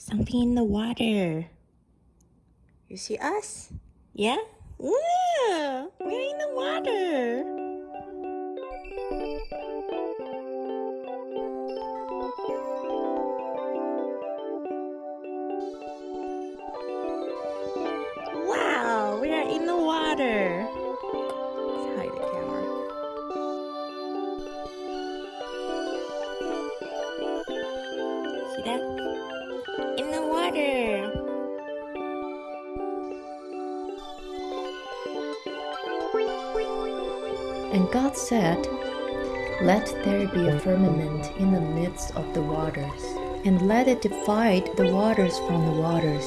Something in the water. You see us? Yeah? Yeah! We're in the water! Wow! We are in the water! Let's hide the camera. See? Water! And God said, Let there be a firmament in the midst of the waters, and let it divide the waters from the waters.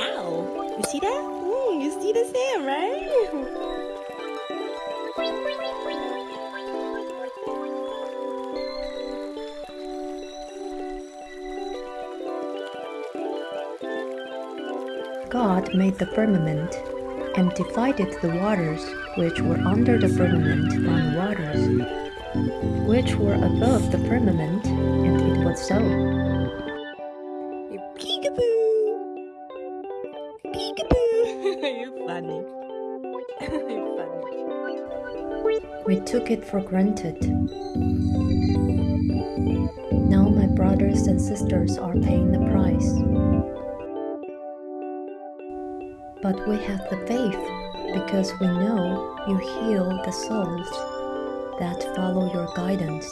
Ow! You see that? Mm, you see the sand, right? God made the firmament and divided the waters which were under the firmament from the waters which were above the firmament, and it was so. You peekaboo! Peekaboo! You're funny. You're funny. We took it for granted. Now my brothers and sisters are paying the price. But we have the faith because we know you heal the souls that follow your guidance.